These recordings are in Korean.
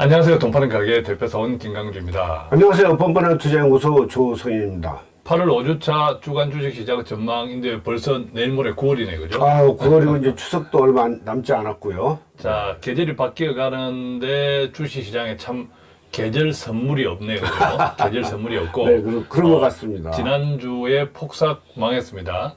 안녕하세요. 돈파는 가게 대표사원 김강주입니다. 안녕하세요. 뻔뻔한 투자연구소 조성입니다. 8월 5주차 주간 주식시장 전망인데 벌써 내일 모레 9월이네, 그죠? 아, 9월이고 이제 추석도 얼마 안- 남지 않았고요. 자, 계절이 바뀌어 가는데 주식 시장에 참 계절 선물이 없네요? 계절 선물이 없고. 네, 그런, 그런 것 어, 같습니다. 지난주에 폭삭 망했습니다.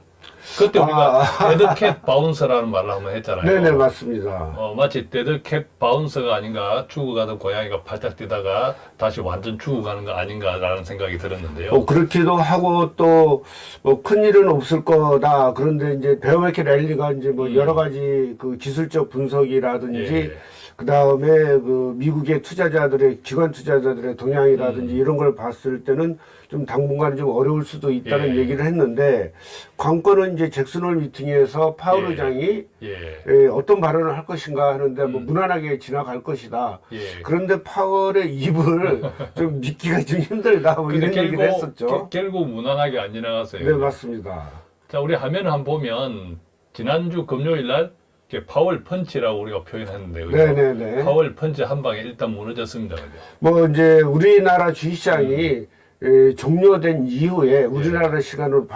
그때 우리가 아. 데드캣 바운서라는 말을 한번 했잖아요. 네네, 맞습니다. 어, 마치 데드캣 바운서가 아닌가 죽어가던 고양이가 팔짝 뛰다가 다시 완전 죽어가는 거 아닌가라는 생각이 들었는데요. 뭐 그렇기도 하고 또 뭐 큰일은 없을 거다. 그런데 이제 베어마켓 랠리가 이제 뭐 여러 가지 그 기술적 분석이라든지 음. 예. 그 다음에 그 미국의 투자자들의 기관 투자자들의 동향이라든지 이런 걸 봤을 때는 좀 당분간 좀 어려울 수도 있다는 음. 예. 얘기를 했는데 관건은 이제 잭슨홀 미팅에서 파월 예. 의장이 예. 예, 어떤 발언을 할 것인가 하는데 뭐 음. 무난하게 지나갈 것이다. 예. 그런데 파월의 입을 좀 믿기가 좀 힘들다. 뭐 이런 얘기를 했었죠. 게- 결국 무난하게 안 지나갔어요. 네, 맞습니다. 자, 우리 화면을 한번 보면 지난주 금요일 날 이렇게 파월 펀치라고 우리가 표현했는데? 네네네. 파월 펀치 한 방에 일단 무너졌습니다. 그죠? 뭐 이제 우리나라 주식시장이 음. 에, 종료된 이후에 우리나라 시간으로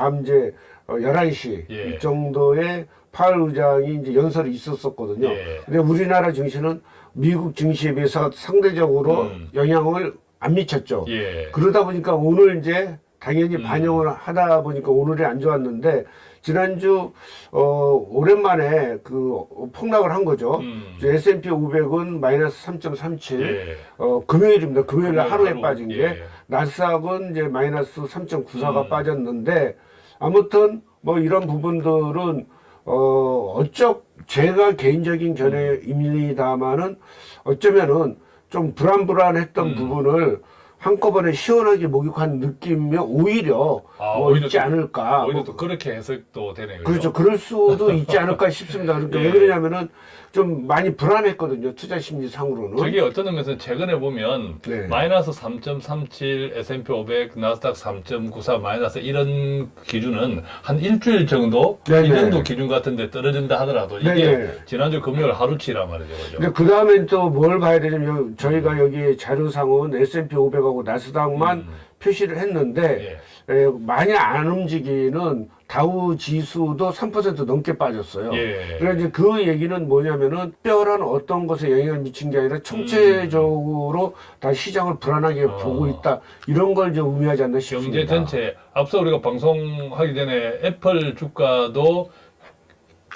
어, 11시 예. 이 정도에 파월 의장이 이제 연설이 있었었거든요. 예. 근데 우리나라 증시는 미국 증시에 비해서 상대적으로 음. 영향을 안 미쳤죠. 예. 그러다 보니까 오늘 이제 당연히 음. 반영을 하다 보니까 오늘이 안 좋았는데 지난주 어 오랜만에 그 폭락을 한 거죠. 음. S&P 500은 마이너스 3.37. 예. 어 금요일입니다. 금요일 날 하루에 하루, 빠진 게 예. 나스닥은 이제 마이너스 3.94가 음. 빠졌는데 아무튼 뭐 이런 부분들은 어 어쩌 제가 개인적인 견해입니다만은 어쩌면은 좀 불안불안했던 음. 부분을 한꺼번에 시원하게 목욕한 느낌이 오히려 아, 뭐 오히려 있지 또- 않을까. 오히려 뭐 또 그렇게 해석도 되네요. 그렇죠. 그럴 수도 있지 않을까 싶습니다. 그러니까 예. 왜 그러냐면은 좀 많이 불안했거든요. 투자 심리 상으로는. 저게 어떤 의미에서 최근에 보면 네. 마이너스 3.37, S&P 500, 나스닥 3.94 마이너스 이런 기준은 한 일주일 정도 네네. 이 정도 기준 같은데 떨어진다 하더라도 이게 네네. 지난주 금요일 하루치란 말이죠, 그죠? 근데 그 다음엔 또 뭘 봐야 되냐면 여- 저희가 여기 자료상은 S&P 500하고 나스닥만 음. 표시를 했는데 예. 에, 많이 안 움직이는 다우 지수도 3% 넘게 빠졌어요. 예. 그래서 이제 그 얘기는 뭐냐면은 특별한 어떤 것에 영향을 미친 게 아니라 총체적으로 다 시장을 불안하게 음. 어. 보고 있다 이런 걸 이제 의미하지 않나 싶습니다. 경제 전체 앞서 우리가 방송하기 전에 애플 주가도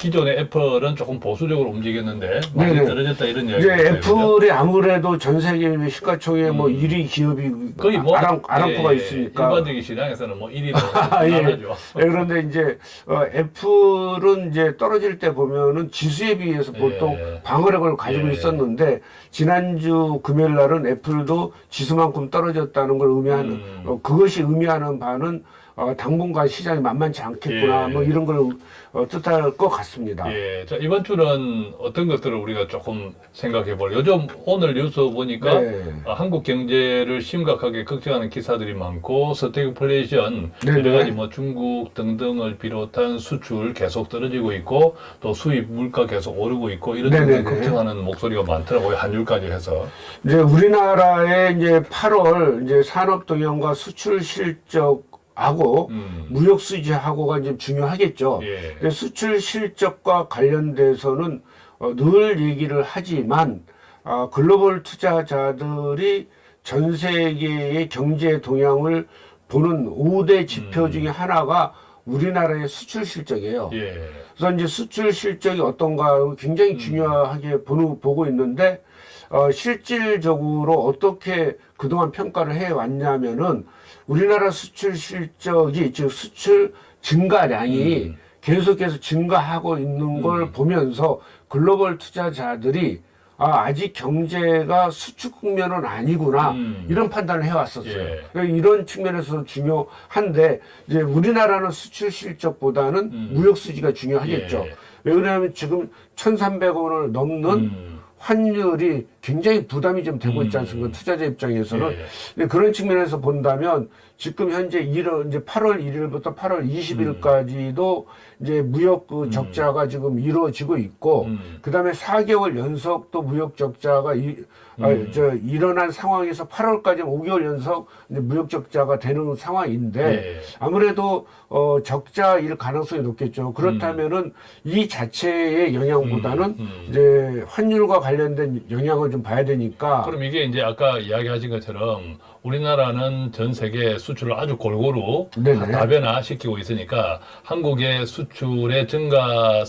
기존의 애플은 조금 보수적으로 움직였는데 많이 네네. 떨어졌다 이런 이야기 이제 애플이 아무래도 전 세계 시가총액 뭐 1위 기업이 음. 거의 뭐 아람, 아람코가 예, 있으니까 일반적인 시장에서는 뭐 1위로 아, 예. 나가죠. 예, 그런데 이제 어, 애플은 이제 떨어질 때 보면은 지수에 비해서 보통 예. 방어력을 가지고 예. 있었는데 지난주 금요일 날은 애플도 지수만큼 떨어졌다는 걸 의미하는 음. 어, 그것이 의미하는 바는 어, 당분간 시장이 만만치 않겠구나 예. 뭐 이런 걸 어, 뜻할 것 같습니다. 예, 자 이번 주는 어떤 것들을 우리가 조금 생각해 볼. 요즘 오늘 뉴스 보니까 네. 어, 한국 경제를 심각하게 걱정하는 기사들이 많고 스태그플레이션 네네. 여러 가지 뭐 중국 등등을 비롯한 수출 계속 떨어지고 있고 또 수입 물가 계속 오르고 있고 이런. 등등 걱정하는 목소리가 많더라고요 환율까지 해서. 이제 우리나라의 이제 8월 이제 산업 동향과 수출 실적 하고 음. 무역 수지하고가 이제 중요하겠죠. 예. 수출 실적과 관련돼서는 어, 늘 얘기를 하지만 아, 글로벌 투자자들이 전 세계의 경제 동향을 보는 5대 지표 음. 중에 하나가 우리나라의 수출 실적이에요. 예. 그래서 이제 수출 실적이 어떤가 굉장히 중요하게 보는, 보고 있는데 어, 실질적으로 어떻게 그동안 평가를 해 왔냐면은 우리나라 수출 실적이 즉 수출 증가량이 음. 계속해서 증가하고 있는 걸 보면서 글로벌 투자자들이 아, 아직 경제가 수축 국면은 아니구나 음. 이런 판단을 해왔었어요. 예. 그러니까 이런 측면에서 중요한데 이제 우리나라는 수출 실적보다는 음. 무역 수지가 중요하겠죠. 예. 왜 그러냐면 지금 1,300원을 넘는 음. 환율이 굉장히 부담이 좀 되고 있지 음. 않습니까? 투자자 입장에서는. 예. 근데 그런 측면에서 본다면 지금 현재 1월, 이제 8월 1일부터 8월 20일까지도 이제 무역 그 적자가 지금 이루어지고 있고, 음. 그 다음에 4개월 연속 또 무역 적자가 이, 아, 음. 저 일어난 상황에서 8월까지 5개월 연속 무역 적자가 되는 상황인데, 예. 아무래도 어, 적자일 가능성이 높겠죠. 그렇다면은 이 자체의 영향보다는 음, 음. 이제 환율과 관련된 영향을 좀 봐야 되니까. 그럼 이게 이제 아까 이야기하신 것처럼 우리나라는 전 세계 수출을 아주 골고루 네네. 다변화시키고 있으니까 한국의 수출의 증가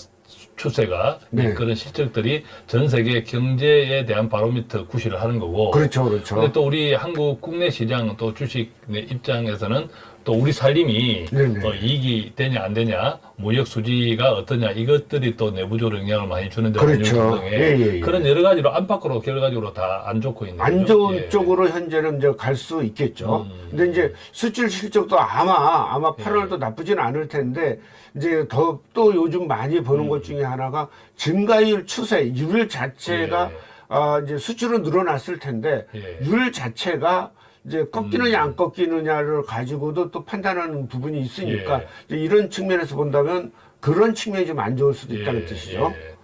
추세가 네. 그런 실적들이 전 세계 경제에 대한 바로미터 구실을 하는 거고 그렇죠, 그렇죠. 근데 또 우리 한국 국내 시장 또 주식 입장에서는 또 우리 살림이 네네. 어, 이익이 되냐 안 되냐 무역 수지가 어떠냐 이것들이 또 내부적으로 영향을 많이 주는데 그렇죠. 예, 예, 예. 그런 여러 가지로 안팎으로 결과적으로 다 안 좋고 있는 안. 좋은 예. 쪽으로 현재는 이제 갈 수 있겠죠. 음. 근데 이제 수출 실적도 아마 아마 예. 8월도 나쁘지는 않을 텐데 이제 더 또 요즘 많이 음. 보는 것 중에 하나가 증가율 추세, 율 자체가 예. 아 이제 수출은 늘어났을 텐데 예. 율 자체가 이제 꺾이느냐 안 꺾이느냐를 가지고도 또 판단하는 부분이 있으니까 예. 이런 측면에서 본다면 그런 측면이 좀 안 좋을 수도 있다는 예, 뜻이죠. 예.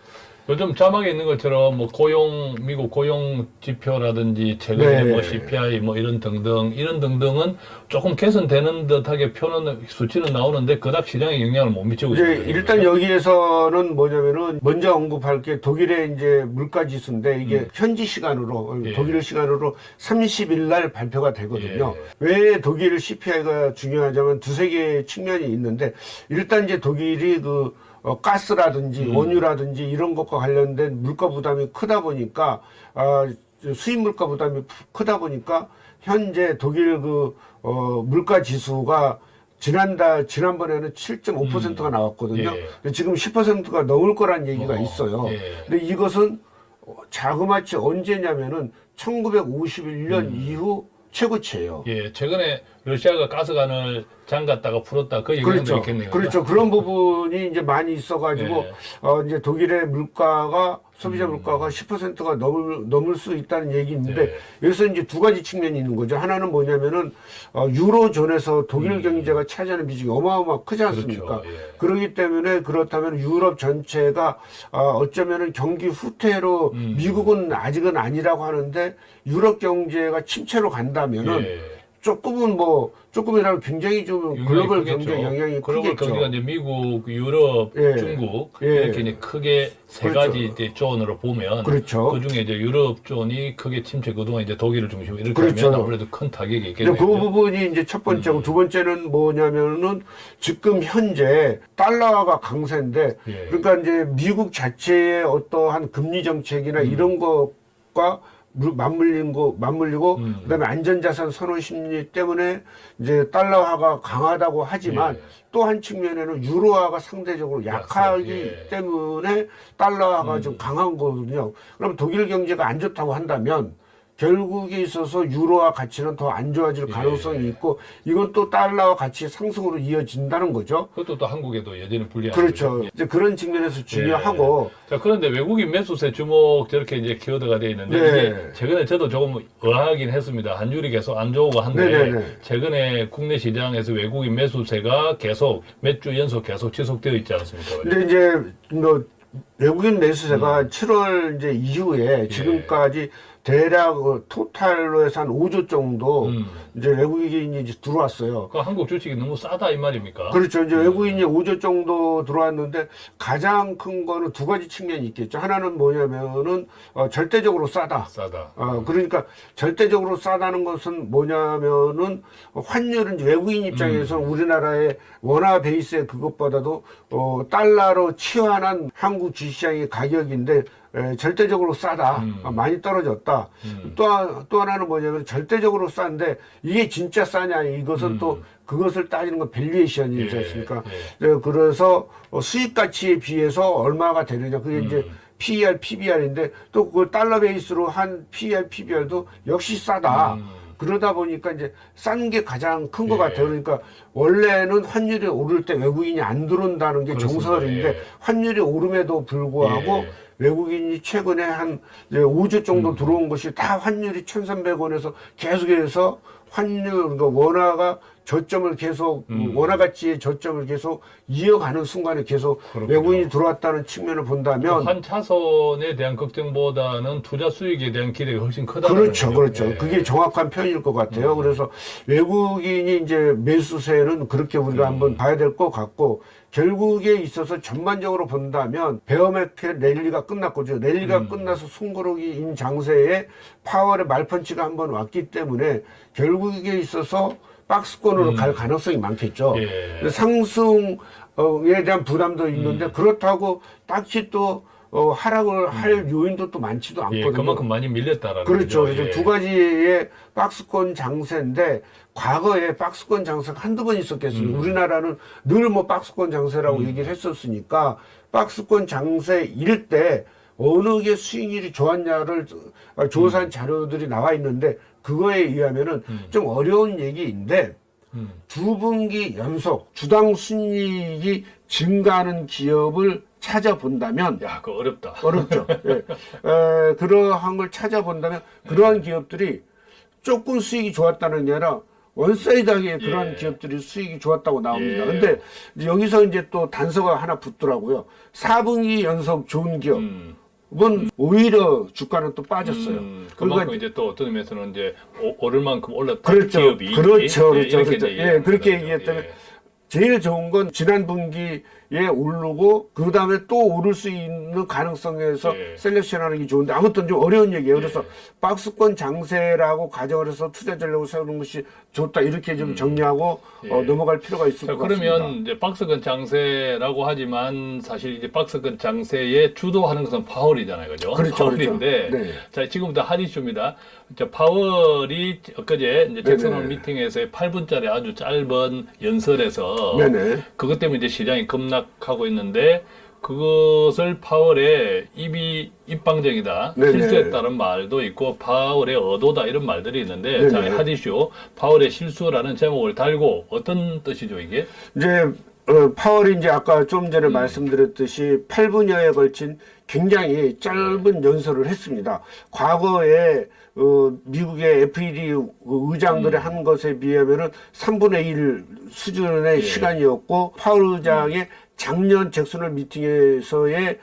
요즘 자막에 있는 것처럼 뭐 고용 미국 고용 지표라든지 최근에 네. 뭐 CPI 뭐 이런 등등 이런 등등은 조금 개선되는 듯하게 표는 수치는 나오는데 그닥 시장에 영향을 못 미치고 이제 있는 거죠. 일단 여기에서는 뭐냐면은 먼저 언급할 게 독일의 이제 물가 지수인데 이게 음. 현지 시간으로 예. 독일 시간으로 30일 날 발표가 되거든요. 예. 왜 독일 CPI가 중요하냐면 두세 개의 측면이 있는데 일단 이제 독일이 그 어, 가스라든지 음. 원유라든지 이런 것과 관련된 물가 부담이 크다 보니까 아, 수입 물가 부담이 크다 보니까 현재 독일 그 어, 물가 지수가 지난달 지난번에는 7.5%가 나왔거든요. 예. 근데 지금 10%가 넘을 거란 얘기가 어, 있어요. 예. 근데 이것은 자그마치 언제냐면은 1951년 이후 최고치예요. 예, 최근에 러시아가 가스관을 잠갔다가 풀었다 그 영향도 그렇죠. 있겠네요. 그렇죠. 그런 부분이 이제 많이 있어가지고 예. 어 이제 독일의 물가가 소비자 음. 물가가 10%가 넘을 넘을 수 있다는 얘기인데 예. 여기서 이제 두 가지 측면이 있는 거죠. 하나는 뭐냐면은 어 유로존에서 독일 음. 경제가 차지하는 비중이 어마어마 크지 않습니까? 그렇죠. 예. 그렇기 때문에 그렇다면 유럽 전체가 어, 어쩌면은 경기 후퇴로 음. 미국은 아직은 아니라고 하는데 유럽 경제가 침체로 간다면은 예. 조금은 뭐 조금이라도 굉장히 좀 글로벌. 경제 영향이 글로벌 크겠죠. 경제가 이제 미국, 유럽, 예. 중국 예. 이렇게 이제 크게 세 그렇죠. 가지 이제 zone으로 보면 그렇죠. 그 중에 이제 유럽 zone이 크게 침체 그동안 이제 독일을 중심으로 이렇게 그렇죠. 하면 아무래도 큰 타격이 근데 있겠네요. 그 부분이 이제 첫 음. 번째고 두 번째는 뭐냐면은 지금 현재 달러가 강세인데 예. 그러니까 이제 미국 자체의 어떠한 금리 정책이나 음. 이런 것과 물- 맞물린 거 맞물리고 음. 그다음에 안전자산 선호 심리 때문에 이제 달러화가 강하다고 하지만 예. 또한 측면에는 유로화가 상대적으로 약하기 예. 때문에 달러화가 음. 좀 강한 거거든요. 그럼 독일 경제가 안 좋다고 한다면 결국에 있어서 유로화 가치는 더 안 좋아질 예. 가능성이 있고 이건 또 달러와 가치 상승으로 이어진다는 거죠. 그것도 또 한국에도 여전히 불리한 그렇죠. 예. 이제 그런 측면에서 중요하고 자 그런데 외국인 매수세 주목 저렇게 이제 키워드가 되어 있는데 네. 최근에 저도 조금 의아하긴 했습니다. 환율이 계속 안 좋고 한데 네네네. 최근에 국내 시장에서 외국인 매수세가 계속 몇 주 연속 계속 지속되어 있지 않습니까? 근데 이제 뭐 외국인 매수세가 음. 7월 이제 예. 이후에 지금까지 대략 어, 토탈로 해서 한 5조 정도 음. 이제 외국인이 이제 들어왔어요. 그 한국 주식이 너무 싸다 이 말입니까? 그렇죠. 이제 외국인이 5조 정도 들어왔는데 가장 큰 거는 두 가지 측면이 있겠죠. 하나는 뭐냐면은 어, 절대적으로 싸다. 싸다. 어, 그러니까 절대적으로 싸다는 것은 뭐냐면은 환율은 외국인 입장에서 는 우리나라의 원화 베이스의 그것보다도 어, 달러로 치환한 한국 주시장의 가격인데 에, 절대적으로 싸다. 음. 아, 많이 떨어졌다. 음. 또, 하- 또 하나는 뭐냐면 절대적으로 싼데 이게 진짜 싸냐 이것은 음. 또 그것을 따지는 건 valuation이지 예, 않습니까? 예. 네, 그래서 어, 수익 가치에 비해서 얼마가 되느냐 그게 이제 음. PER, PBR인데 또 그 달러 베이스로 한 PER, PBR도 역시 싸다. 음. 그러다 보니까 이제 싼 게 가장 큰것 예. 같아요. 그러니까 원래는 환율이 오를 때 외국인이 안 들어온다는 게 그렇습니다. 정설인데 예. 환율이 오름에도 불구하고 예. 외국인이 최근에 한 이제 5주 정도 들어온 것이 다 환율이 1,300원에서 계속해서 환율 그러니까 원화가 저점을 계속 음. 원화 가치의 저점을 계속 이어가는 순간에 계속 그렇군요. 외국인이 들어왔다는 측면을 본다면 환 차선에 대한 걱정보다는 투자 수익에 대한 기대가 훨씬 크다. 그렇죠, 그렇죠. 예. 그게 정확한 표현일 것 같아요. 음. 그래서 외국인이 이제 매수세는 그렇게 우리가 음. 한번 봐야 될 것 같고 결국에 있어서 전반적으로 본다면 베어마켓 랠리가 끝났고죠. 랠리가 음. 끝나서 숨고르기인 장세에 파월의 말펀치가 한번 왔기 때문에 결국에 있어서 박스권으로 음. 갈 가능성이 많겠죠. 예. 상승에 대한 부담도 있는데 음. 그렇다고 딱히 또 어, 하락을 할 요인도 또 많지도 예, 않거든요. 그만큼 많이 밀렸다라는 그렇죠. 거죠. 그래서 예. 두 가지의 박스권 장세인데 과거에 박스권 장세가 한두 번 있었겠습니까? 음. 우리나라는 늘 뭐 박스권 장세라고 얘기를 했었으니까 박스권 장세일 때 어느 게 수익률이 좋았냐를 어, 조사한 자료들이 나와 있는데 그거에 의하면은 음. 좀 어려운 얘기인데 음. 두 분기 연속 주당 순이익이 증가하는 기업을 찾아본다면 야, 그거 어렵다. 어렵죠. 예. 에, 그러한 걸 찾아본다면 그러한 기업들이 조금 수익이 좋았다는 게 아니라 one side하게 그런 예. 기업들이 수익이 좋았다고 나옵니다. 예. 근데 여기서 이제 또 단서가 하나 붙더라고요. 4분기 연속 좋은 기업 은 음. 오히려 주가는 또 빠졌어요. 음, 그러니까 그만큼 이제 또 어떤 의미에서는 이제 오- 오를 만큼 올랐다. 그렇죠. 기업이 그렇죠. 예, 그렇죠. 그렇죠. 예, 그렇게. 얘기했다면 예. 제일 좋은 건 지난 분기 에 오르고 그 다음에 또 오를 수 있는 가능성에서 예. selection하는 게 좋은데 아무튼 좀 어려운 얘기예요. 그래서 예. 박스권 장세라고 가정을 해서 투자 전략을 세우는 것이 좋다 이렇게 좀 정리하고 예. 어, 넘어갈 필요가 있을 자, 것 같습니다. 그러면 이제 박스권 장세라고 하지만 사실 이제 박스권 장세에 주도하는 것은 파월이잖아요. 그죠? 그렇죠, 파월인데 그렇죠. 네. 자, 지금부터 하디슈입니다. 자, 파월이 엊그제 이제 잭슨홀. 미팅에서의 8분짜리 아주 짧은 연설에서 네네. 그것 때문에 이제 시장이 급락 하고 있는데 그것을 파월의 입이 입방정이다 네네. 실수했다는 말도 있고 파월의 의도다 이런 말들이 있는데 네네. 자 하디쇼 파월의 실수라는 제목을 달고 어떤 뜻이죠 이게? 이제 어, 파월이 이제 아까 좀 음. 전에 말씀드렸듯이 8분여에 걸친 굉장히 짧은 네. 연설을 했습니다. 과거에 어, 미국의 FED 의장들이 음. 한 것에 비하면 은 3분의 1 수준의 예. 시간이었고 파월 의장의 작년 잭슨홀 미팅에서의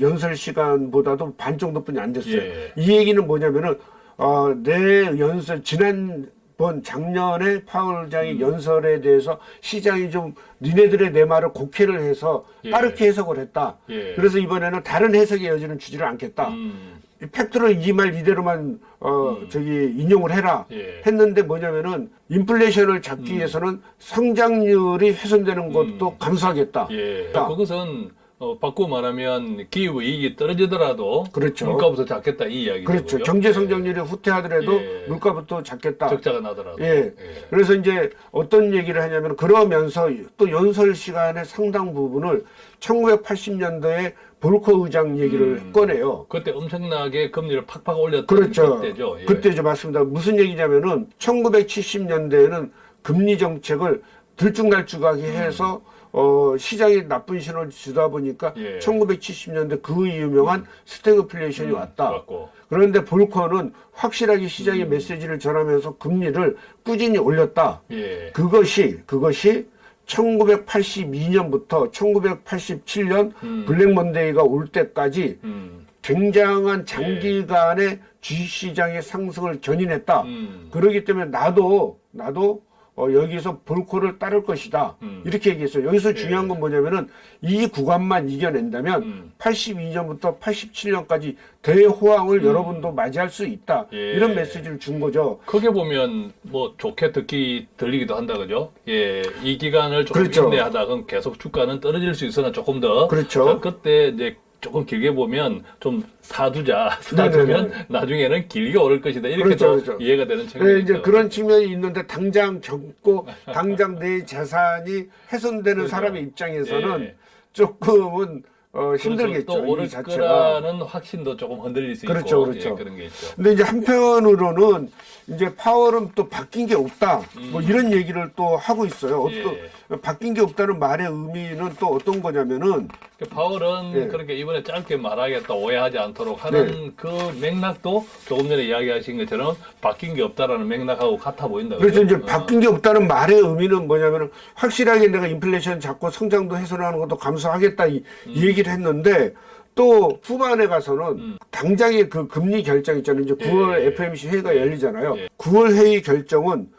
연설 시간보다도 반 정도뿐이 안 됐어요. 예. 이 얘기는 뭐냐면은 어, 내 연설 지난 번 작년에 파월 의장의 음. 연설에 대해서 시장이 좀 니네들의 내 말을 곡해를 해서 예. 빠르게 해석을 했다. 예. 그래서 이번에는 다른 해석의 여지는 주지를 않겠다. 음, 이 팩트를 이 말 이대로만 어 저기 인용을 해라 예. 했는데 뭐냐면은 인플레이션을 잡기 위해서는 성장률이 훼손되는 것도 감수하겠다. 예. 자. 그것은 어, 바꾸고 말하면 기업 이익이 떨어지더라도 그렇죠. 물가부터 잡겠다 이 이야기죠. 그렇죠. 경제 성장률이 후퇴하더라도 예. 물가부터 잡겠다. 적자가 나더라도. 예. 그래서 이제 어떤 얘기를 하냐면 그러면서 또 연설 시간의 상당 부분을 1980년도에 볼커 의장 얘기를 음. 꺼내요. 그때 엄청나게 금리를 팍팍 올렸던 그렇죠. 그때죠. 예. 그때죠. 맞습니다. 무슨 얘기냐면은 1970년대에는 금리 정책을 들쭉날쭉하게 음. 해서 어, 시장에 나쁜 신호를 주다 보니까 예. 1970년대 그 유명한 스태그플레이션이 왔다. 맞고. 그런데 볼커는 확실하게 시장에 음. 메시지를 전하면서 금리를 꾸준히 올렸다. 예. 그것이 그것이 1982년부터 1987년 음. 블랙 먼데이가 올 때까지 음. 굉장한 장기간의 주식시장의 상승을 견인했다. 음. 그러기 때문에 나도 나도 어, 여기서 볼코를 따를 것이다. 음. 이렇게 얘기했어요. 여기서 중요한 건 뭐냐면은 이 구간만 이겨낸다면 음. 82년부터 87년까지 대호황을 여러분도 맞이할 수 있다. 음. 예. 이런 메시지를 준 거죠. 크게 보면 뭐 좋게 듣기 들리기도 한다 그죠? 예, 이 기간을 조금 그렇죠. 인내하다가 계속 주가는 떨어질 수 있으나 조금 더 그렇죠. 자, 그때 이제 조금 길게 보면 좀 사두자 사두면 나중에는 길게 오를 것이다 이렇게 그렇죠, 또 그렇죠. 이해가 되는 측면이 네, 이제. 그런 측면이 있는데 당장 겪고 당장 내 재산이 훼손되는 그렇죠. 사람의 입장에서는 예. 조금은 어, 힘들겠죠. 또 오를. 거라는 확신도 조금 흔들릴 수 그렇죠, 있고 그렇죠. 예, 그런 게 있죠. 근데 이제 한편으로는 이제 파월은 또 바뀐 게 없다. 뭐 이런 얘기를 또 하고 있어요. 예. 또 바뀐 게 없다는 말의 의미는 또 어떤 거냐면은 그 파월은 예. 그렇게 이번에 짧게 말하겠다 오해하지 않도록 하는 네. 그 맥락도 조금 전에 이야기하신 것처럼 바뀐 게 없다라는 맥락하고 같아 보인다. 그래서 그죠? 이제 바뀐 게 없다는 말의 의미는 뭐냐면은 확실하게 내가 인플레이션 잡고 성장도 해소하는 것도 감소하겠다 이, 이 얘기를 했는데 또 후반에 가서는 당장의 그 금리 결정 있잖아요. 이제 9월 예. FMC 회의가 열리잖아요. 예. 9월 회의 결정은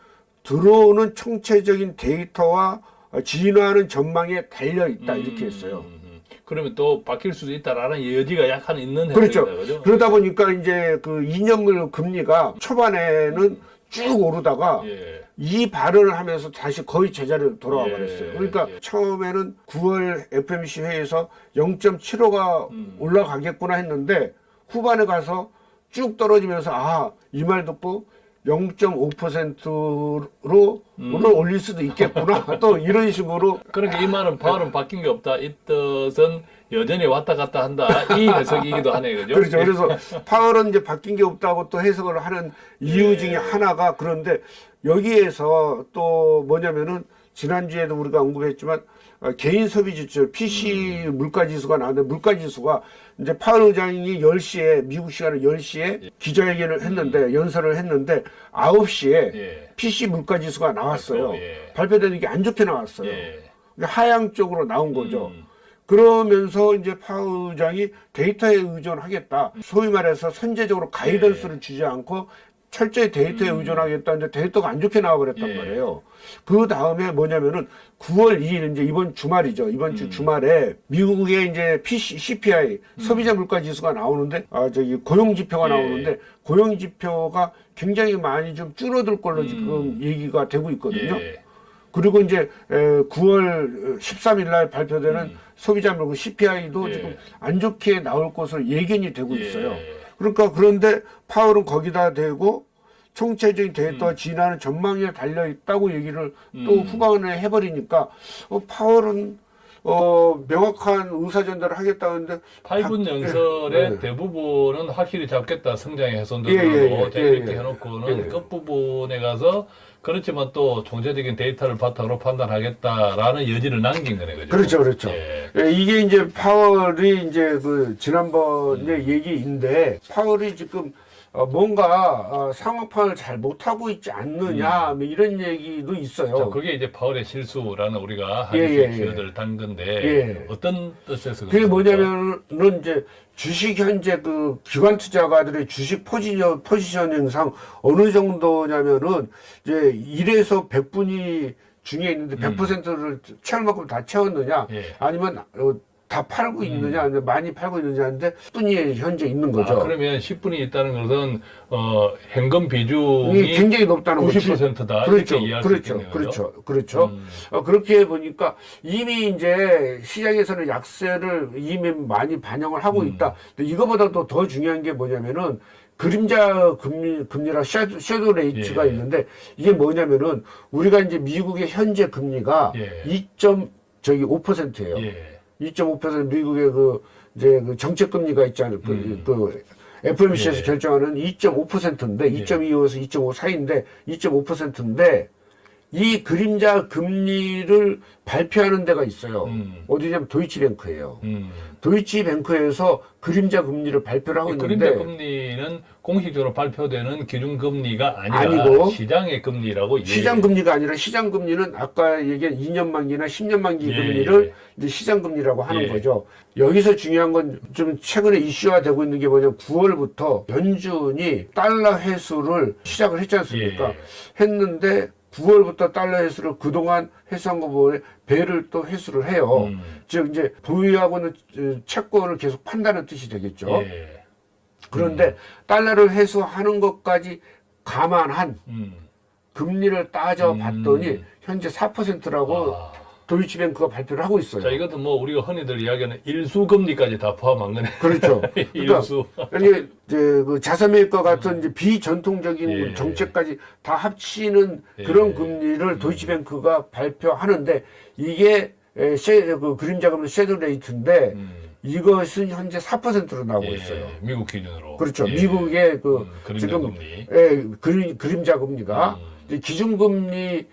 들어오는 총체적인 데이터와 진화하는 전망에 달려 있다 이렇게 했어요. 음, 음. 그러면 또 바뀔 수도 있다라는 여지가 약간 있는 그렇죠. 그죠? 그러다 보니까 이제 그 2년물 금리가 초반에는 쭉 오르다가 예. 이 발언을 하면서 다시 거의 제자리로 돌아와 예, 버렸어요. 그러니까 예. 처음에는 9월 FMC 회의에서 0.75가 음. 올라가겠구나 했는데 후반에 가서 쭉 떨어지면서 아, 이 말 듣고 0.5%로 음. 오늘 올릴 수도 있겠구나. 또 이런 식으로 그러니까 이 말은 파월은 바뀐 게 없다. 이 뜻은 여전히 왔다 갔다 한다. 이 해석이기도 하네, 그죠? 그렇죠. 그래서 파월은 이제 바뀐 게 없다고 또 해석을 하는 이유 예. 중에 하나가 그런데 여기에서 또 뭐냐면은 지난주에도 우리가 언급했지만 어, 개인 소비 지출 PC 음. 물가 지수가 나왔는데 물가 지수가 이제 파월 의장이 10시에 미국 시간에 10시에 기자회견을 했는데 연설을 했는데 9시에 음. 예. PC 물가 지수가 나왔어요. 예. 발표되는 게 안 좋게 나왔어요. 예. 하향 쪽으로 나온 거죠. 음. 그러면서 이제 파우 의장이 데이터에 의존하겠다. 소위 말해서 선제적으로 가이던스를 주지 않고 철저히 데이터에 의존하겠다는데 데이터가 안 좋게 나와 버렸단 예. 말이에요. 그 다음에 뭐냐면은 9월 2일 이제 이번 주말이죠. 이번 주 주말에 미국의 이제 PC, CPI 소비자 물가 지수가 나오는데 아 저기 고용 지표가 예. 나오는데 고용 지표가 굉장히 많이 좀 줄어들 걸로 지금 얘기가 되고 있거든요. 예. 그리고 이제 에, 9월 13일 날 발표되는 소비자 물가 CPI도 음. 예. 지금 안 좋게 나올 것으로 예견이 되고 예. 있어요. 그러니까 그런데 파월은 거기다 대고 총체적인 음. 데이터 진화는 전망에 달려 있다고 얘기를 또 후반에 해버리니까 어, 파월은 어, 명확한 의사 전달을 하겠다는데 8분 연설의 네. 대부분은 확실히 잡겠다 성장의 훼손들로 예, 예, 예, 자 예, 이렇게 예. 해놓고는 예. 끝부분에 가서 그렇지만 또 총체적인 데이터를 바탕으로 판단하겠다라는 여지를 남긴 거네 그죠? 그렇죠, 그렇죠. 예. 예, 이게 이제 파월이 이제 그 지난번의 음. 얘기인데 파월이 지금 어, 뭔가 어, 상황판을 잘 못하고 있지 않느냐 뭐 이런 얘기도 있어요. 음. 자, 그게 이제 파월의 실수라는 우리가 예, 예, 예. 키워드를 단 건데 예. 어떤 뜻에서 그게? 뭐냐면은 이제 주식 현재 그 기관 투자가들의 주식 포지션 포지셔닝상 어느 정도냐면은 이제 1에서 100분이 중에 있는데 100%를 채울 만큼 다 채웠느냐 예. 아니면 어, 다 팔고 있느냐 아니면 많이 팔고 있느냐인데 분이 현재 있는 거죠. 아, 그러면 10분이 있다는 것은 어, 현금 비중이 굉장히 높다는 거죠. 90%다 그렇죠, 그렇죠, 있겠네요. 그렇죠, 그렇죠. 음. 어, 그렇게 보니까 이미 이제 시장에서는 약세를 이미 많이 반영을 하고 음. 있다. 근데 이거보다도 더 중요한 게 뭐냐면은 그림자 금리, 금리랑 shadow, shadow rate가 예. 있는데 이게 뭐냐면은 우리가 이제 미국의 현재 금리가 예. 2. 저기 5%예요. 예. 2.5% 미국의 그 이제 그 정책 금리가 있잖아요. 그, 음. 그 FOMC에서 예. 결정하는 2.5%인데 2.25에서 2.5 사이인데 2.5%인데 이 그림자 금리를 발표하는 데가 있어요. 음. 어디냐면 도이치뱅크예요. 음. 도이치뱅크에서 그림자 금리를 발표를 하고 이 그림자 있는데 금리는 공식적으로 발표되는 기준 금리가 아니라 아니고 시장의 금리라고 이해해야 시장 금리가 아니라 시장 금리는 아까 얘기한 2년 만기나 10년 만기 예, 금리를 예. 이제 시장 금리라고 하는 예. 거죠. 여기서 중요한 건 좀 최근에 이슈화 되고 있는 게 뭐냐면 9월부터 연준이 달러 회수를 시작을 했지 않습니까? 예. 했는데 9월부터 달러 회수를 그동안 회수한 거 보면 배를 또 회수를 해요. 음. 즉 이제 보유하고는 어, 채권을 계속 판다는 뜻이 되겠죠. 예. 그런데 달러를 회수하는 것까지 감안한 음. 금리를 따져 봤더니 음. 현재 4%라고 아. 도이치뱅크가 발표를 하고 있어요. 자 이것도 뭐 우리가 흔히들 이야기하는 일수 금리까지 다 포함한 거네. 그렇죠. 그러니까 일수. 이게 이제 그 자사매입과 같은 이제 비전통적인 예. 정책까지 다 합치는 예. 그런 금리를 도이치뱅크가 발표하는데 이게 에, 쉐, 그 그림자 금리 섀도 레이트인데 음. 이것은 현재 4%로 나오고 예, 있어요. 미국 기준으로. 그렇죠. 예. 미국의 그 음, 그림자 지금 금리. 예, 그림, 그림자 금리가 음. 이제 기준금리의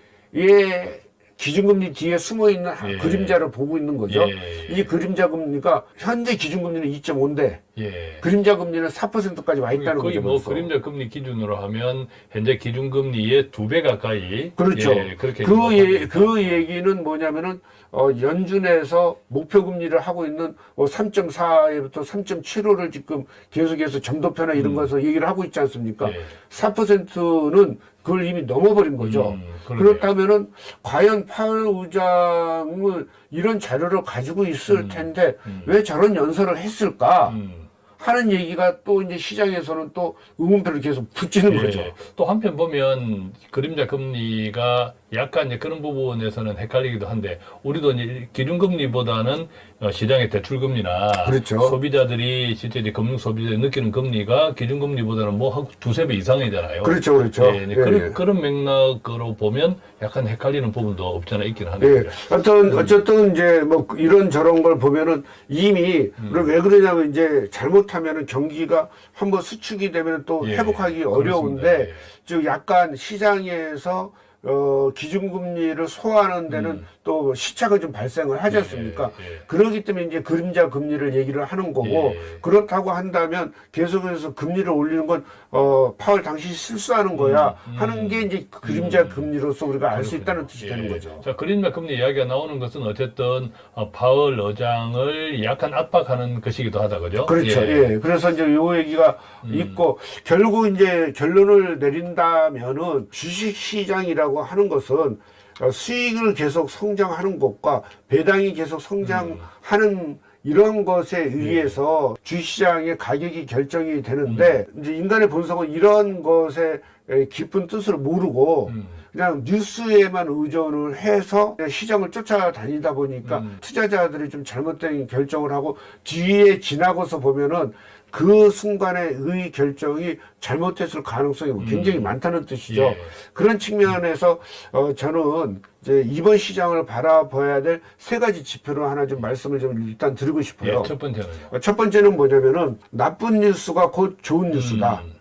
기준금리 뒤에 숨어 있는 예. 그림자를 보고 있는 거죠. 예. 이 그림자 금리가 현재 기준금리는 2.5인데 예. 그림자 금리는 4%까지 와 있다는 거죠. 뭐. 그림자 금리 기준으로 하면 현재 기준금리의 두 배 가까이 그렇죠. 예, 그렇게 그, 예, 그 얘기는 뭐냐면은 어, 연준에서 목표 금리를 하고 있는 뭐 3.4에부터 3.75를 지금 계속해서 점도표나 이런 거에서 얘기를 하고 있지 않습니까? 음. 예. 4%는 그걸 이미 넘어버린 거죠. 음, 그러네요. 그렇다면은 과연 파월 의장은 이런 자료를 가지고 있을 텐데 왜 저런 연설을 했을까 음. 하는 얘기가 또 이제 시장에서는 또 의문표를 계속 붙이는 예. 거죠. 또 한편 보면 그림자 금리가 약간 이제 그런 부분에서는 헷갈리기도 한데 우리도 이제 기준금리보다는 어, 시장의 대출금리나 그렇죠. 소비자들이 실제 이제 금융 소비자들이 느끼는 금리가 기준금리보다는 뭐한 두세 배 이상이잖아요. 그렇죠, 그렇죠. 예, 네, 예, 그런, 예. 그런 맥락으로 보면 약간 헷갈리는 부분도 없잖아 있긴 예. 하네요. 하여튼, 어쨌든, 이제, 뭐, 이런 저런 걸 보면은 이미, 음. 왜 그러냐면, 이제, 잘못하면은 경기가 한번 수축이 되면 또 예, 회복하기 그렇습니다. 어려운데, 예. 즉, 약간 시장에서, 어, 기준금리를 소화하는 데는 또 시차가 좀 발생을 하지 않습니까? 음. 예, 예. 그러기 때문에 이제 그림자 금리를 얘기를 하는 거고, 예. 그렇다고 한다면 계속해서 금리를 올리는 건, 어, 파월 당시 실수하는 거야. 음, 하는 게 이제 그림자 금리로서 우리가 알 수 있다는 뜻이 되는 예. 거죠. 자, 그린백 금리 이야기가 나오는 것은 어쨌든 어, 파월 의장을 약간 압박하는 것이기도 하다, 그죠? 그렇죠. 예. 그래서 이제 요 얘기가 음. 있고 결국 이제 결론을 내린다면은 주식 시장이라고 하는 것은 어, 수익을 계속 성장하는 것과 배당이 계속 성장하는 이런 것에 의해서 주시장의 가격이 결정이 되는데 이제 인간의 본성은 이런 것에 에, 깊은 뜻을 모르고 음. 그냥 뉴스에만 의존을 해서 시장을 쫓아다니다 보니까 음. 투자자들이 좀 잘못된 결정을 하고 뒤에 지나고서 보면은 그 순간의 의 결정이 잘못했을 가능성이 굉장히 많다는 뜻이죠. 음. 예. 그런 측면에서 어, 저는 이제 이번 시장을 바라봐야 될 세 가지 지표로 하나 좀 말씀을 좀 일단 드리고 싶어요. 예, 첫 번째는요. 어, 첫 번째는 뭐냐면은 나쁜 뉴스가 곧 좋은 뉴스다. 음.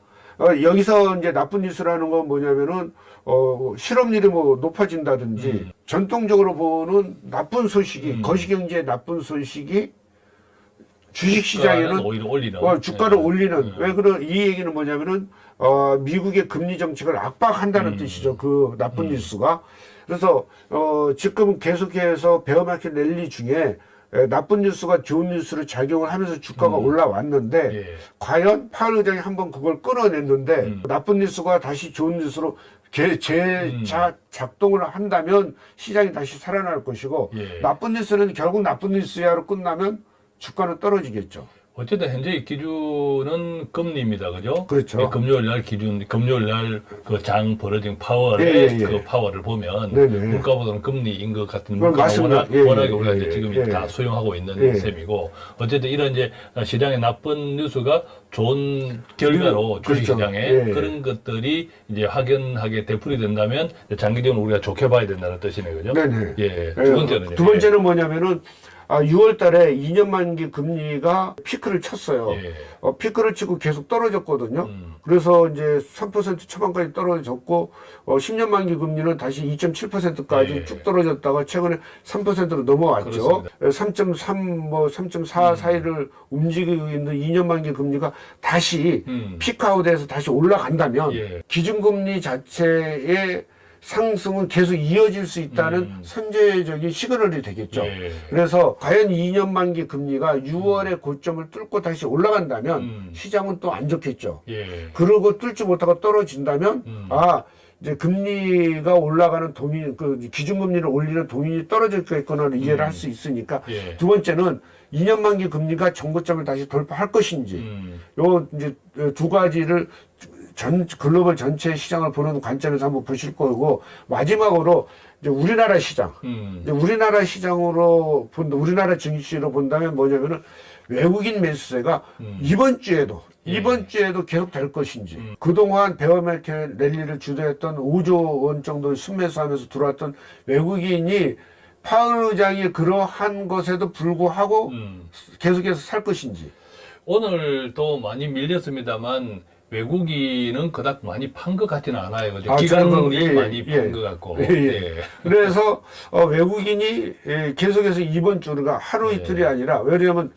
어, 여기서 이제 나쁜 뉴스라는 건 뭐냐면은 어, 실업률이 뭐 높아진다든지 음. 전통적으로 보는 나쁜 소식이 거시경제의 나쁜 소식이 주식 주가는 시장에는 오히려 올리는. 어, 주가를 예. 올리는 왜 그런 이 얘기는 뭐냐면은 어, 미국의 금리 정책을 압박한다는 음. 뜻이죠. 그 나쁜 뉴스가 그래서 어, 지금 계속해서 베어마켓 랠리 중에 에, 나쁜 뉴스가 좋은 뉴스로 작용을 하면서 주가가 올라왔는데 음. 예. 과연 파월 의장이 한번 그걸 끌어냈는데 음. 나쁜 뉴스가 다시 좋은 뉴스로 개- 재자 작동을 한다면 시장이 다시 살아날 것이고 예. 나쁜 뉴스는 결국 나쁜 뉴스야로 끝나면 주가는 떨어지겠죠. 어쨌든 현재 기준은 금리입니다, 그죠? 그렇죠. 예, 금요일 날 기준, 금요일 날 그 장 벌어진 파월의 예, 예, 예. 그 파월을 보면 네네. 물가보다는 금리인 것 같은 맞습니다. 워낙, 예, 워낙에 예, 우리가 예, 이제 지금 예. 다 수용하고 있는 예. 셈이고 어쨌든 이런 이제 시장의 나쁜 뉴스가 좋은 결과로 그렇죠. 주식시장에 예. 그런 것들이 이제 확연하게 되풀이 된다면 장기적으로 우리가 좋게 봐야 된다는 뜻이네, 그죠? 네네. 예. 예, 두 번째는 두 번째는 뭐냐면은 아, 6월 달에 2년 만기 금리가 피크를 쳤어요. 예. 어, 피크를 치고 계속 떨어졌거든요. 음. 그래서 이제 3% 초반까지 떨어졌고 어, 10년 만기 금리는 다시 2.7%까지 예. 쭉 떨어졌다가 최근에 3%로 넘어왔죠. 그렇습니다. 3.3, 뭐 3.4 사이를 움직이고 있는 2년 만기 금리가 다시 음. 피크아웃에서 다시 올라간다면 예. 기준금리 자체의 상승은 계속 이어질 수 있다는 음. 선제적인 시그널이 되겠죠. 예. 그래서 과연 2년 만기 금리가 6월에 고점을 뚫고 다시 올라간다면 음. 시장은 또 안 좋겠죠. 예. 그러고 뚫지 못하고 떨어진다면 음. 아 이제 금리가 올라가는 도민 그 기준금리를 올리는 도민이 떨어졌겠구나를 이해를 할 수 있으니까 예. 두 번째는 2년 만기 금리가 정고점을 다시 돌파할 것인지 음. 요 이제 두 가지를 전 글로벌 전체 시장을 보는 관점에서 한번 보실 거고 마지막으로 이제 우리나라 시장 음. 이제 우리나라 시장으로 본다 우리나라 증시로 본다면 뭐냐면은 외국인 매수세가 음. 이번 주에도 예. 이번 주에도 계속 될 것인지 음. 그동안 베어마켓 랠리를 주도했던 5조 원 정도 순매수하면서 들어왔던 외국인이 파월 의장이 그러한 것에도 불구하고 음. 계속해서 살 것인지. 오늘도 많이 밀렸습니다만 외국인은 그닥 많이 판 것 같지는 않아요. 아, 기관이 예, 많이 예. 판것 같고. 예, 예. 그래서 어, 외국인이 예, 계속해서 이번 주가 하루 예. 이틀이 아니라 왜냐하면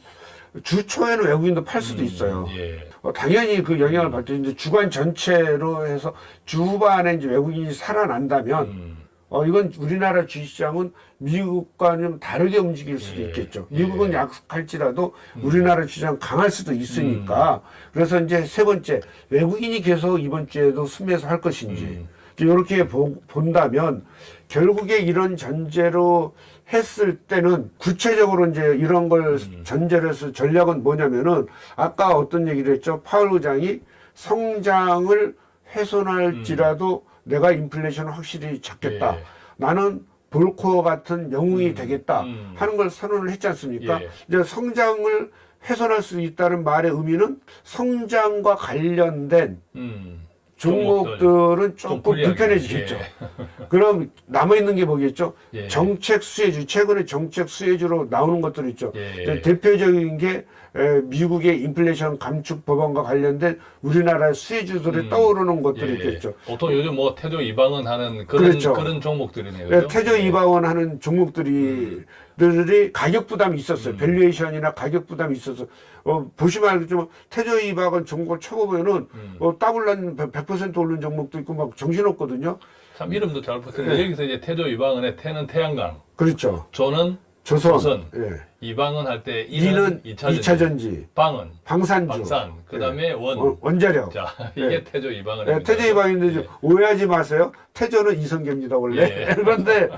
주 초에는 외국인도 팔 수도 음, 있어요. 예. 어, 당연히 그 영향을 받죠. 이제 주간 전체로 해서 주 후반에 이제 외국인이 살아난다면 음. 어, 이건 우리나라 주식시장은 미국과는 좀 다르게 움직일 수도 예, 있겠죠. 예. 미국은 약할지라도 우리나라 주장 강할 수도 있으니까. 음. 그래서 이제 세 번째, 외국인이 계속 이번 주에도 순매수 할 것인지. 음. 이렇게 보, 본다면 결국에 이런 전제로 했을 때는 구체적으로 이제 이런 걸 음. 전제로 해서 전략은 뭐냐면은 아까 어떤 얘기를 했죠. 파월 의장이 성장을 훼손할지라도 내가 인플레이션을 확실히 잡겠다. 예. 나는 볼코어 같은 영웅이 되겠다 음. 하는 걸 선언을 했지 않습니까? 예. 이제 성장을 훼손할 수 있다는 말의 의미는 성장과 관련된 음. 종목들은 좀 조금. 불편해지겠죠. 그럼 남아있는 게 뭐겠죠? 예. 정책 수혜주, 최근에 정책 수혜주로 나오는 것들 있죠. 예. 대표적인 게 에, 미국의 인플레이션 감축 법안과 관련된 우리나라의 수혜주들이 음. 떠오르는 것들이 예. 있겠죠. 보통 요즘 뭐 태조 이방원 하는 그런 그렇죠. 그런 종목들이네요. 네, 그죠? 태조 예. 이방원 하는 종목들이 들이 가격 부담이 있었어요. 음. valuation이나 가격 부담이 있어서 어, 보시면 알겠지만 태조 이방원 종목을 쳐보면은 음. 어, 따블 난 100% 오른 종목도 있고 막 정신없거든요. 참 이름도 잘 붙는데 네. 여기서 이제 태조 이방원의 태는 태양광, 그렇죠. 조는 조선, 조선. 예. 이방은 할 때 이는 이는 2차전지, 2차 전지, 방은 방산주, 방산, 그 다음에 원. 어, 원자력. 자, 이게 네. 태조 이방은입니다. 예, 태저 이방인데 좀 오해하지 마세요. 태저는 이성계입니다 원래. 예. 그런데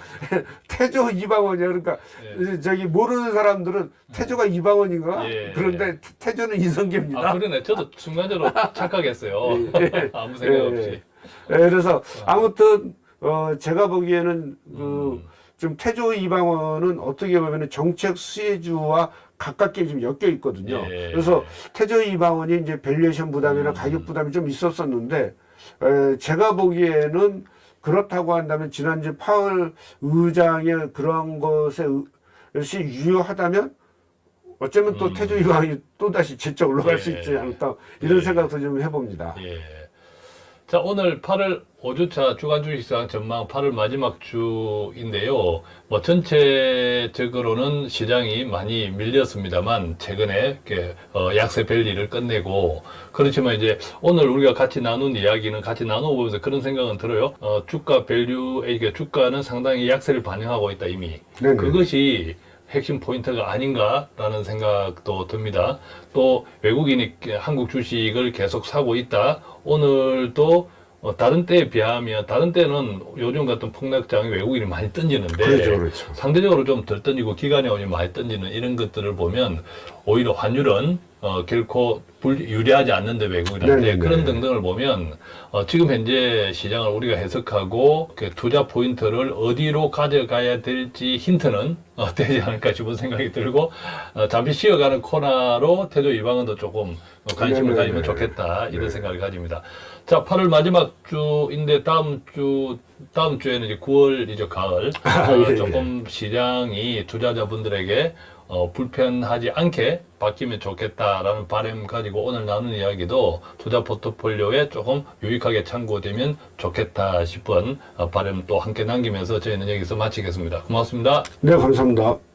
태저 이방원이야. 그러니까 예. 저기 모르는 사람들은 태저가 이방원인가? 예. 그런데 태저는 이성계입니다. 아, 그러네. 저도 순간적으로 착각했어요. 예. 아무 생각 예, 없이. 예. 예, 그래서 아무튼 어, 제가 보기에는 그 음. 좀 태조 이방원은 어떻게 보면 정책 수혜주와 가깝게 좀 엮여 있거든요. 예. 그래서 태조 이방원이 이제 valuation 부담이나 음. 가격 부담이 좀 있었었는데 에, 제가 보기에는 그렇다고 한다면 지난주 파월 의장의 그런 것이 유효하다면 어쩌면 또 음. 태조 이방원이 또 다시 질적 올라갈 예. 수 있지 않을까 이런 예. 생각도 좀 해봅니다. 예. 자, 오늘 8월 5주차 주간 주식시장 전망 8월 마지막 주인데요. 뭐 전체적으로는 시장이 많이 밀렸습니다만 최근에 이렇게 어, 약세 랠리를 끝내고 그렇지만 이제 오늘 우리가 같이 나눈 이야기는 같이 나눠보면서 그런 생각은 들어요. 어, 주가 value, 이게 주가는 상당히 약세를 반영하고 있다 이미. 네네. 그것이 핵심 포인트가 아닌가라는 생각도 듭니다. 또 외국인이 한국 주식을 계속 사고 있다. 오늘도 어, 다른 때에 비하면 다른 때는 요즘 같은 폭락장에 외국인이 많이 던지는데 그렇죠, 그렇죠. 상대적으로 좀 덜 던지고 기간이 많이 던지는 이런 것들을 보면 오히려 환율은 어, 결코 불, 유리하지 않는데 외국인한테 네네네. 그런 등등을 보면 어, 지금 현재 시장을 우리가 해석하고 그 투자 포인트를 어디로 가져가야 될지 힌트는 어, 되지 않을까 싶은 생각이 들고 어, 잠시 쉬어가는 코너로 태조 이방은도 조금 어, 관심을 네네네. 가지면 좋겠다 이런 네. 생각을 가집니다. 자, 8월 마지막 주인데 다음 주 다음 주에는 이제 9월이죠 가을 아, 어, 예, 예. 조금 시장이 투자자분들에게 어, 불편하지 않게 바뀌면 좋겠다라는 바람 가지고 오늘 나눈 이야기도 투자 포트폴리오에 조금 유익하게 참고되면 좋겠다 싶은 어, 바람 또 함께 남기면서 저희는 여기서 마치겠습니다. 고맙습니다. 네, 감사합니다.